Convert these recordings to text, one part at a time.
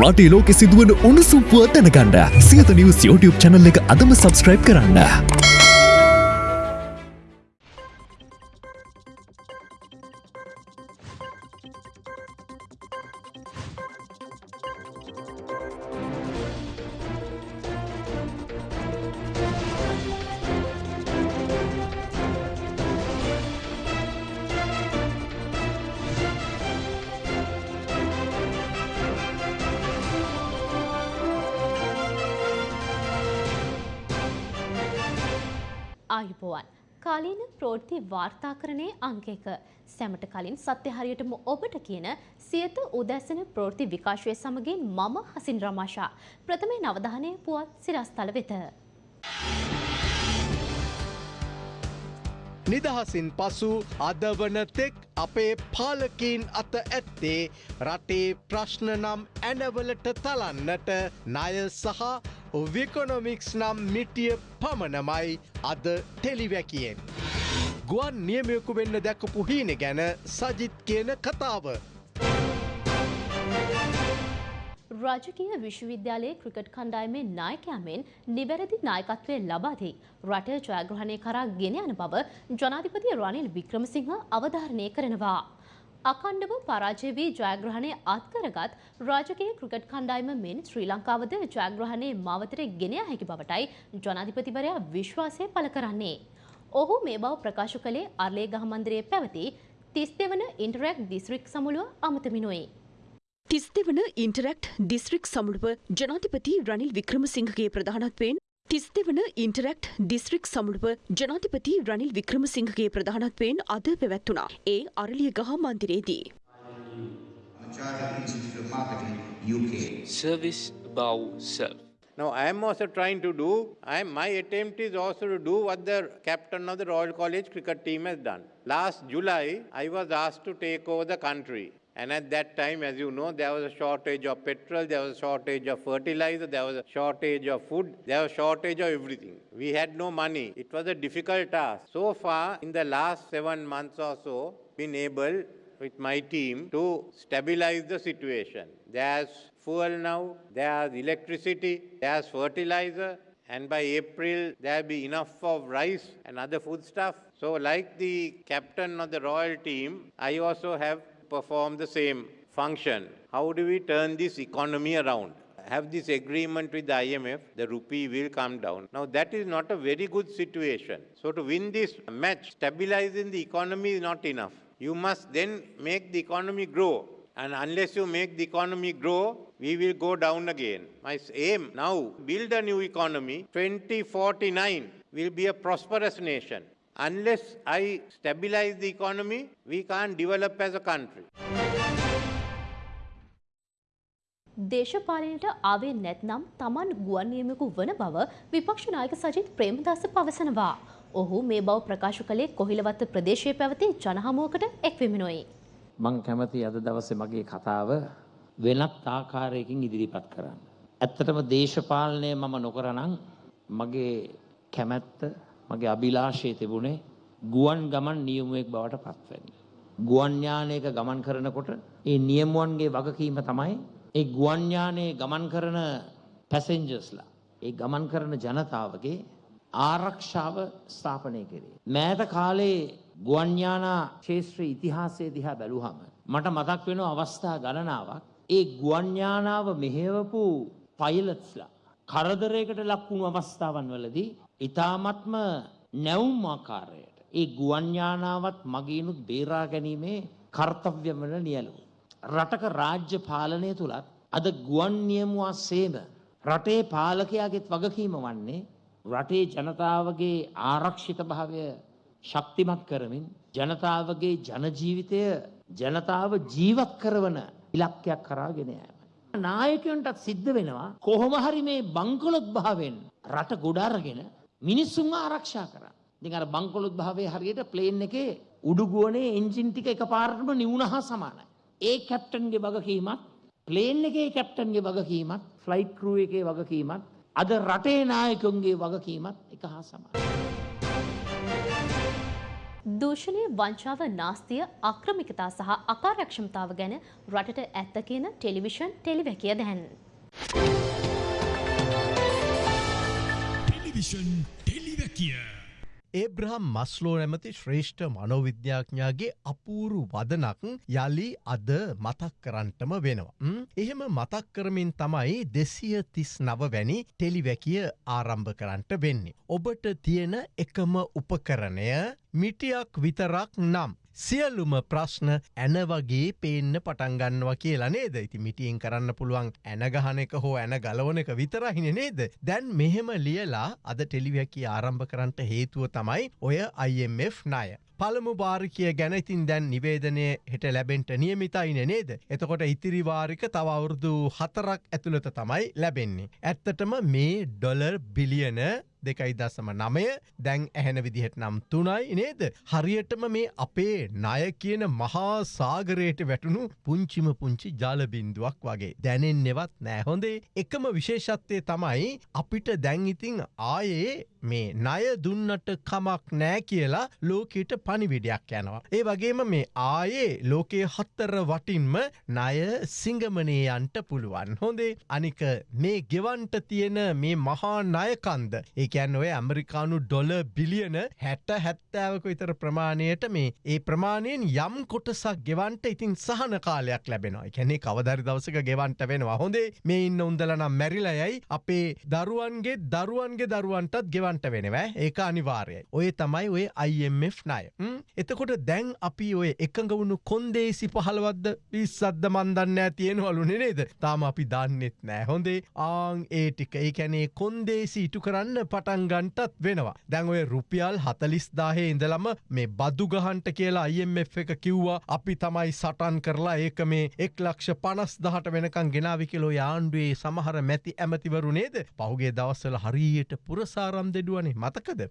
රටේ ලෝකෙ සිදුවන උණුසුම් පුවත් දැනගන්න සියත නිවස් YouTube channel එක අදම subscribe කරන්න. ආයුබෝවන් කාලීන ප්‍රෝෘති වාර්තාකරණයේ අංකයක සැමට කලින් සත්‍ය හරියටම ඔබට කියන සියත උදැසන ප්‍රෝෘති විකාශය සමගින් මම හසින් රමාශා ප්‍රථමේ නවධානය පුවත් සිරස්තල වෙත. නිදහසින් පසු අදවන තෙක් අපේ පාලකීන් අත ඇත්තේ රටේ ප්‍රශ්න නම් ඇනවලට තලන්නට ණය සහ විකොනොමික්ස් නම් මිටිය පමණමයි අද ටෙලිවැකියෙන්. ගුවන් නියමයකු වෙන්න දැකපු හීන ගැන සජිත් කියන කතාව. රාජකීය විශ්වවිද්‍යාලයේ ක්‍රිකට් කණ්ඩායමේ නායකයාමෙන් නිවැරදි නායකත්වය ලබාදී රට ජයග්‍රහණය කරා ගෙන යන බව ජනාධිපති රනිල් වික්‍රමසිංහ අවධාරණය කරනවා. අකණ්ඩව පරාජය වී ජයග්‍රහණය අත්කරගත් රාජකීය ක්‍රිකට් කණ්ඩායම මෙන් ශ්‍රී ලංකාවද ජයග්‍රහණයේ මාවතට ගෙන යා හැකි බවටයි ජනාධිපතිවරයා විශ්වාසය පළ කරන්නේ. ඔහු මේ බව ප්‍රකාශ කළේ අර්ලේ ගහ මන්දිරයේ පැවති තිස් දෙවන ඉන්ටරැක්් දිස්ත්‍රික් සමුළුව අමතමිනුයි. තිස්දෙවන ඉන්ටරෙක්ට් දිස්ත්‍රික් සමුළුව ජනාධිපති රනිල් වික්‍රමසිංහගේ ප්‍රධානත්වයෙන් තිස්දෙවන ඉන්ටරෙක්ට් දිස්ත්‍රික් සමුළුව ජනාධිපති රනිල් වික්‍රමසිංහගේ ප්‍රධානත්වයෙන් අද පැවැත්වුණා. ඒ අරලිය ගහ මන්දිරේදී. Service above self. Now, I am also trying to do, I am, my attempt is also to do what the captain of the Royal College cricket team has done. Last July, I was asked to take over the country. And at that time, as you know, there was a shortage of petrol, there was a shortage of fertilizer, there was a shortage of food, there was a shortage of everything. We had no money. It was a difficult task. So far, in the last seven months or so, been able with my team to stabilize the situation. There's fuel now, there's electricity, there's fertilizer, and by April there'll be enough of rice and other foodstuff. So like the captain of the royal team, I also have performed the same function. How do we turn this economy around? Have this agreement with the IMF, the rupee will come down. Now that is not a very good situation. So to win this match, stabilizing the economy is not enough. You must then make the economy grow. And unless you make the economy grow, we will go down again. My aim now, build a new economy. 2049 will be a prosperous nation. Unless I stabilize the economy, we can't develop as a country. දේශපාලනයට ආවේ නැත්නම් තමන් ගුවන් නියමකු වන බව විපක්ෂ නායක සජිත් ප්‍රේමදාස පවසනවා. ඔහු මේ බව ප්‍රකාශ කළේ කොහිලවත්ත ප්‍රදේශයේ පැවති ජනහමුවකට එක්වෙමිනොයි. මං කැමති අද දවසේ මගේ කතාව වෙනත් ආකාරයකින් ඉදිරිපත් කරන්න. ඇත්තටම දේශපාලනය මම නොකරනං මගේ කැමැත්ත මගේ අභිලාශය තිබුණේ ගුවන් ගමන් නියමුවෙක් බවට පත්වන්න. ගුවන්ඥානයක ගමන් කරනකොට ඒ නියමුවන්ගේ වගකීම තමයි ඒ ගුවන්ඥානයේ ගමන් කරන පැසෙන්ජස්ලා ඒ ගමන් කරන ජනතාවගේ ආරක්ෂාව ස්ථාපනය කරේ. මෑත කාලේ ගුවන්ඥානා ශේත්‍ර ඉතිහාසය දිහා බැලුහම. මට මතක් වෙන අවස්ථා ගණනාවක් ඒ ගුවන්ඥානාව මෙහෙවපු පයිලත්ස්ලා. කරදරයකට ලක්වුණු අවස්ථාවන් වලදී ඉතාමත්ම නැවුම් ආකාරයට ඒ ගුවන්ඥානාවත් මගේනුත් බේරා ගැනීමේ කර්තව්‍යමන නියලු. රටක රාජ්‍ය පාලනය තුළත් අද ගුවන් නියමුවා සේම රටේ පාලකයාගෙත් වගකීම වන්නේ රටේ ජනතාවගේ ආරක්ෂිත භාවය ශක්තිමත් කරමින් ජනතාවගේ ජනජීවිතය ජනතාව ජීවත් කරවන ඉලක්කයක් කරාගෙන යෑම. නායකයන්ටත් සිද්ධ වෙනවා කොහොම හරි මේ බංකොලොත් භාවෙන් රට ගොඩාරගෙන මිනිස්සුන් ආරක්ෂා කරා. ඉතින් අර බංකොලොත් භාවයේ හරියට ප්ලේන් එකේ උඩුගුවනේ එන්ජින් ටික එකපාරටම නිවුන හා සමානයි. ඒ කැප්ටන්ගේ වගකීමත් ප්ලේන් එකේ කැප්ටන්ගේ වගකීමත් ෆ්ලයිට් ක්‍රූ එකේ වගකීමත් අද රටේ නායකුන්ගේ වගකීමත් එක හා සමානයි. දූෂණය වංචාව නාස්තිය අක්‍රමිකතා සහ අකාරක්ෂමතාව ගැන රටට ඇත්ත කියන ටෙලිවිෂන් ටෙලිවැකිය දැන්. ටෙලිවිෂන් ටෙලිවැකිය. ඒබ්‍රහම් මස්ලෝ නැමති ශ්‍රේෂ්ඨ මනෝවිද්‍යාඥාගේ අපූරු වදනක් යළි අද මතක් කරන්ටම වෙනවා. ම්? එහෙම මතක් කරමින් තමයි දෙසිය තිස් නව වැනි ටෙලිවැකිය ආරම්භ කරන්ට වෙන්නේ. ඔබට තියෙන එකම උපකරණය මිටියක් විතරක් නම්. සියල්ලුම ප්‍රශ්න ඇන වගේ පේන්න පටන්ගන්නවා කියලා නේද ඉති මිටියෙන් කරන්න පුළුවන් ඇනගහන එක හෝ ඇන ගලවන එක විතරහින නේද දැන් මෙහෙම ලියලා අද ටෙලිවැකි ආරම්භ කරන්නට හේතුව තමයි ඔය IMF ණය. පළමු භාරිකය ගැන ඉතින් දැන් නිවේදනය හෙට ලැබෙන්ට නියමිතයින නේද. එතකොට ඉතිරිවාරික තවවුරුදු හතරක් ඇතුළත තමයි ලැබෙන්නේ. ඇත්තටම මේ ඩොලර් බිලියන දෙකයි දසම නමය දැන් ඇහෙන විදිහට නම් තුනයි නේද. හරියටම මේ අපේ ණය කියන මහා සාගරයට වැටුණු පුංචිම පුංචි ජාලබින්දුවක් වගේ. දැනෙන් නෙවත් නෑහොඳේ එකම විශේෂත්වය තමයි අපිට දැන් ඉතිං ආයේ මේ ණය දුන්නට කමක් නෑ කියලා ලෝකයට පනිවිඩයක් යනවා. ඒ වගේම මේ ආයේ ලෝකයේ හත්තර වටින්ම ණය සිංගමනයන්ට පුළුවන්. හොඳේ අනික මේ ගෙවන්ට තියෙන මේ මහා ණයකන්ද ඒ කියන්න ඔය ඇමරිකානු ඩොල බිලියන හැට හැත්තෑවක විතර ප්‍රමාණයට මේ ඒ ප්‍රමාණයෙන් යම් කොටසක් ගෙවන්ට ඉතින් සහන කාලයක් ලැබෙනවා. කැනෙ කවදරි දවසක ගෙවන්ට වෙනවා. හොඳේ මේ ඉන්න උන්දලනම් මැරිලයයි අපේ දරුවන්ගේ දරුවන්ගේ දරුවන්ටත් ගෙවන්ට වෙනවා. ඒක අනිවාර්යයි. ඔය තමයි ඔය IMF ණය. එතකොට දැන් අපි ඔය එකඟ වුණු කොන්දේසි පහළවද්ද? පිස්සද්ද මන්දන්න තියෙනවලු නේද? තාම අපි දන්නෙත් නෑ හොඳේ ආං ඒ ටික. ඒ කැනේ කොන්දේසි ඉටු කරන්න පටන්ගන්ටත් වෙනවා. දැන් ඔය රුපියල් හතලිස් දාහේ ඉඳලම මේ බදු ගහන්ට කියලා IMF එක කිව්වා අපි තමයි සටන් කරලා ඒක මේ එක් ලක්ෂ පනස් දහට වෙනකං ගෙනාවිකිලෝ යාන්ඩුවේ සමහර මැති ඇමතිවරු නේද පහුගේ දවස්සල හරියට පුරසාරම් දෙඩුවනේ මතකද.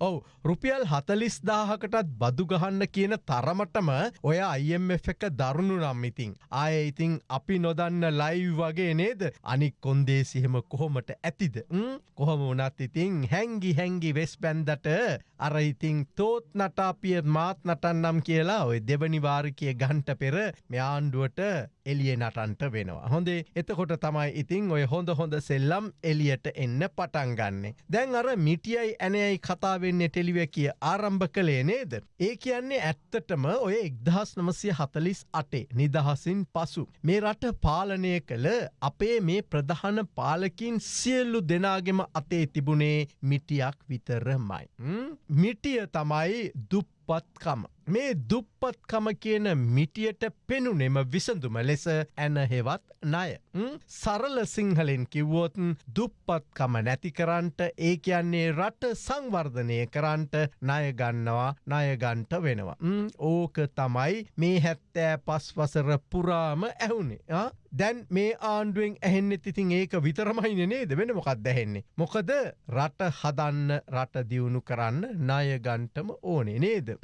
ඔවු රුපියල් හතලිස් දාහකටත් බදු ගහන්න කියන තරමටම ඔය IMF එක දරුණු නම් ඉතිං. ආය ඉතිං අපි නොදන්න ලයිව් වගේ නේද අනික් කොන්දේසිහෙම කොහොමට ඇතිද. කොහොම වනත් ඉතිං හැංගි හැංගි වෙස් බැන්දට අර ඉතිං තෝත් නටාපිය මාත් නටන්නම් කියලා ඔය දෙවනිවාරිකය ගන්ට පෙර මෙයාන්ඩුවට එලිය නටන්ට වෙනවා. හොඳේ එතකොට තමයි ඉතිං ඔය හොඳ හොඳ සෙල්ලම් එලියට එන්න පටන්ගන්නේ. දැන් අර මිටියයි ඇනයයි කතාවෙන්නේ ටෙලිව කිය ආරම්භ කළේ නේද. ඒ කියන්නේ ඇත්තටම ඔය එක්දහස් නමසය හතලිස් අටේ නිදහසින් පසු. මේ රට පාලනය කළ අපේ මේ ප්‍රධාන පාලකින් සියල්ලු දෙනාගෙම අතේ තිබුණේ මිටියක් විතරමයි. මිටිය තමයි දුප්පත්කම. මේ දුප්පත්කම කියන මිටියට පෙනුනෙම විසඳුම ලෙස ඇනහෙවත් ණය. සරල සිංහලෙන් කිව්වෝතන් දුප්පත්කම නැතිකරන්ට ඒ කියන්නේ රට සංවර්ධනය කරන්ට ණයගන්නවා ණයගන්ට වෙනවා. ඕක තමයි මේ හැත්තෑ පස්වසර පුරාම ඇහුනේ. දැන් මේ ආණ්ඩුවෙන් ඇහෙන්නෙ ඉතින් ඒක විතරමයින නේද වෙන මොකක් දැහෙන්නේ. මොකද රට හදන්න රට දියුණු කරන්න ණයගන්ටම ඕනේ නේද.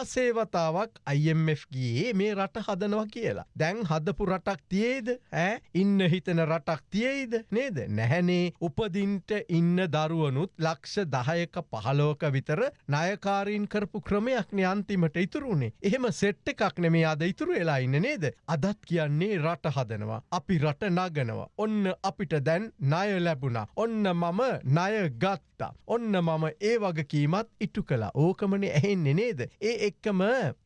දාසේවතාවක් IMF ගියේ මේ රට හදනවා කියලා. දැන් හදපු රටක් තියේද ඇ ඉන්න හිතන රටක් තියේද නේද නැහැනේ උපදින්ට ඉන්න දරුවනුත් ලක්ෂ දහයක පහලෝක විතර නයකාරීන් කරපු ක්‍රමයක්න අන්තිමට ඉතුරුණේ. එහෙම සෙට්ට එකක් නෙමේ අද ඉතුරු වෙලා ඉන්න නේද. අදත් කියන්නේ රට හදනවා. අපි රට නගනවා. ඔන්න අපිට දැන් ණය ලැබුණා. ඔන්න මම ණය ගත්තා. ඔන්න මම ඒ වගකීමත් ඉටු කලා ඕකමන ඇහෙන්නේ නේද. ඒ එක්කම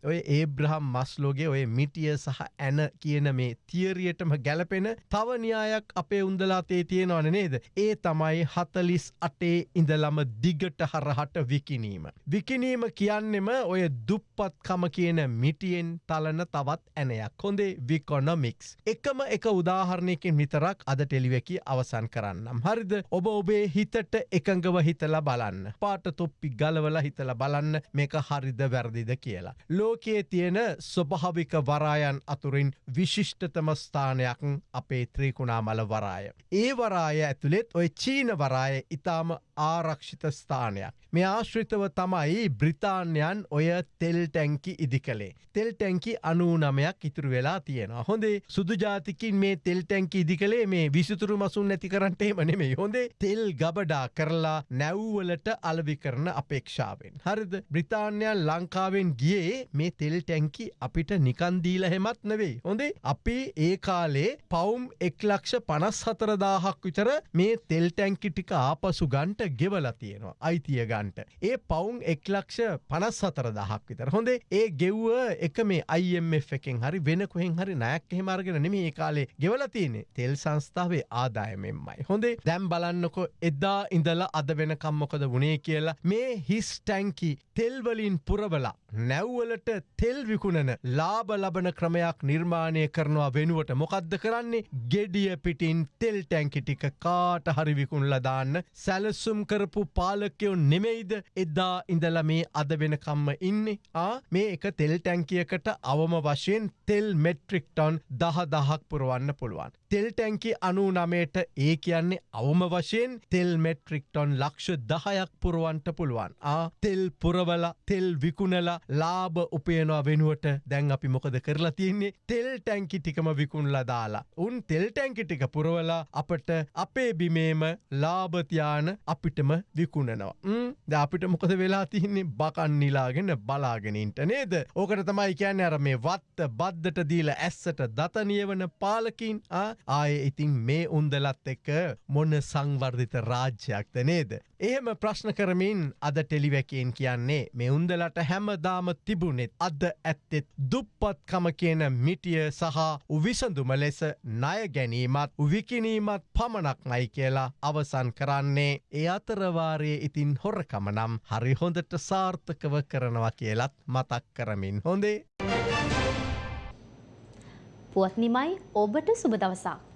ඔය ඒබ්‍රහම් මස්ලෝගේ ඔය මිටිය සහ ඇන කියන මේ තියරියටම ගැලපෙන තවන්යායක් අපේ උන්දලාතේ තියෙනවන නේද. ඒ තමයි හතලිස් අටේ ඉඳලම දිගට හරහට විකිනීම. විකිනීම කියන්නෙම ඔය දුප්පත්කම කියන මිටියෙන් තලන තවත් ඇනයක් හොඳේ විකොනොමික්ස්. එකම එක උදාහරණයකින් විතරක් අද ටෙලිවැකි අවසන් කරන්නම්. හරිද ඔබ ඔබේ හිතට එකඟව හිතල බලන්න. පාට තොප්පි ගලවල හිතල බලන්න මේක හරිද වැරදිද කියලා. ලෝකයේ තියෙන ස්වභාවික වරායන් අතුරින් විශිෂ්ටතම ස්ථානයක් අපේ ත්‍රීකුණාමල වරාය. ඒ වරාය ඇතුළෙත් ඔය චීන වරාය ඉතාම ආරක්ෂිත ස්ථානයක්. මේ ආශ්‍රිතව තමයි බ්‍රිතාන්යන් ඔය තෙල් ටැංකි ඉදි කළේ. තෙල් ටැංකි අනූ නමයක් ඉතුරු වෙලා තියෙනවා. හොඳේ සුදු ජාතිකින් මේ තෙල් ටැංකි ඉදි කළේ මේ විසිතුරු මසුන් නැති කරන්ටේ මනෙමේ හොඳේ තෙල් ගබඩා කරලා නැව්වලට අලවි කරන අපේක්ෂාවෙන්. හරිද බ්‍රිතාන්යන් ලංකාවෙන් ගියේ මේ තෙල් ටැංකි අපිට නිකන්දීල හෙමත් නෙවෙයි. හොඳේ අපි ඒ කාලේ පවුම් එක්ලක්ෂ පනස් හතරදාහක් විතර මේ තෙල් ටැංකි ටික ආපසු ගන්ට ගෙවල තියෙනවා අයිතිය ගන්ට. ඒ පවුන් එක්ලක්ෂ පනස් හතර දහක් විතර හොඳේ ඒ ගෙව්ව එක මේ IMF එකෙන් හරි වෙන කොහෙන් හරි නයක් එහෙමර්ගෙන නෙම ඒ කාලේ ගෙවල තියනෙ තෙල් සංස්ථාවේ ආදායමෙන්මයි. හොඳේ දැම් බලන්නකො එදා ඉඳලා අද වෙනකම්මොකද වුණේ කියලා මේ හිස් ටැංකි තෙල්වලින් පුරවලා නැව්වලට තෙල් විකුණන ලාබ ලබන ක්‍රමයක් නිර්මාණය කරනවා වෙනුවට මොකක්ද කරන්නේ? ගෙඩිය පිටින් තෙල් ටැංකි ටික කාට හරි විකුණල දාන්න සැලසුම් කරපු පාලකයෝ නෙමෙයිද? එදා ඉඳල මේ අද වෙනකම්ම ඉන්නේ. ආ මේ එක තෙල් ටැංකියකට අවම වශයෙන් තෙල් මෙට්‍රික්ටොන් දහ දහක් පුරුවන්න පුළුවන්. තෙල් ටැංකි අනු නමයට ඒ කියන්නේ අවම වශයෙන් තෙල් මෙට්‍රික්ටොන් ලක්ෂ දහයක් පුරුවන්ට පුළුවන්. ආ තෙල් පුරවල තෙල් විකුණලා ලාභ උපයනවා වෙනුවට දැන් අපි මොකද කරලා තියන්නේ තෙල් ටැංකි ටිකම විකුණලා දාලා. උන් තෙල් ටැංකි ටික පුරවලා අපට අපේ බිමේම ලාභතියාන අපිටම විකුණනවා. ද අපිට මොකද වෙලා තියන්නේ බකන් නිලාගෙන බලාගෙනන්ට නේද. ඕකට තමයි කියන්න අර මේ වත්ත බද්ධට දීල ඇස්සට දතනියවන පාලකින් ආය ඉතින් මේ උන්දලත් එක්ක මොන්න සංවර්ධිත රාජ්‍යයක්ද නේද. එහෙම ප්‍රශ්න කරමින් අද ටෙලිවැකෙන් කියන්නේ මේ උන්දලට හැමදාම තිබුණෙත් අද ඇත්තෙත් දුප්පත්කම කියන මිටිය සහ උවිසඳුම ලෙස ණය ගැනීමත් විකිනීමත් පමණක් මයි කියලා අවසන් කරන්නේ ඒ අතරවාරයේ ඉතින් හොරකම නම් හරි හොඳට සාර්ථකව කරනවා කියලත් මතක් කරමින් හොඳේ. පුවත් නිමයි ඔබට සුබ දවසක්.